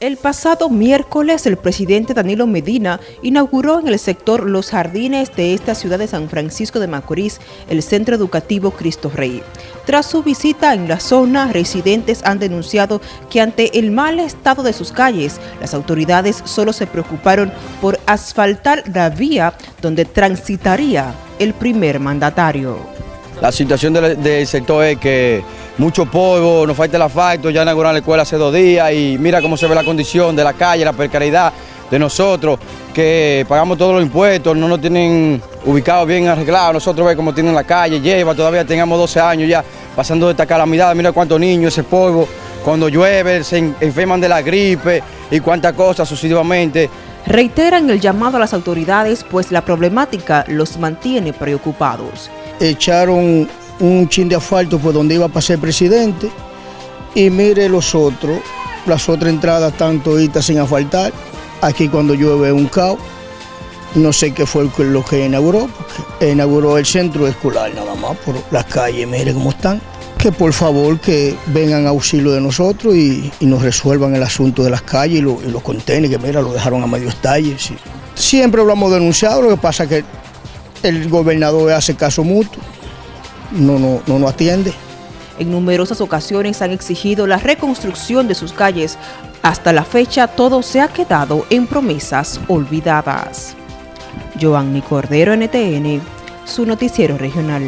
El pasado miércoles, el presidente Danilo Medina inauguró en el sector Los Jardines de esta ciudad de San Francisco de Macorís el Centro Educativo Cristo Rey. Tras su visita en la zona, residentes han denunciado que ante el mal estado de sus calles, las autoridades solo se preocuparon por asfaltar la vía donde transitaría el primer mandatario. La situación del, sector es que mucho polvo, nos falta el asfalto, ya inauguraron la escuela hace dos días y mira cómo se ve la condición de la calle, la precariedad de nosotros, que pagamos todos los impuestos, no nos tienen ubicados bien arreglados, nosotros vemos cómo tienen la calle, lleva, todavía tengamos 12 años ya pasando esta calamidad, mira cuántos niños, ese polvo, cuando llueve se enferman de la gripe y cuántas cosas sucesivamente. Reiteran el llamado a las autoridades, pues la problemática los mantiene preocupados echaron un chin de asfalto por donde iba a pasar el presidente y mire los otros, las otras entradas están toditas sin asfaltar. Aquí cuando llueve un caos, no sé qué fue lo que inauguró, porque inauguró el centro escolar nada más por las calles, mire cómo están. Que por favor que vengan a auxilio de nosotros y, nos resuelvan el asunto de las calles y, los contenedores, que mira, lo dejaron a medio estalle. Siempre lo hemos denunciado, lo que pasa que el gobernador hace caso mutuo, no, no, no nos atiende. En numerosas ocasiones han exigido la reconstrucción de sus calles. Hasta la fecha todo se ha quedado en promesas olvidadas. Giovanni Cordero, NTN, su noticiero regional.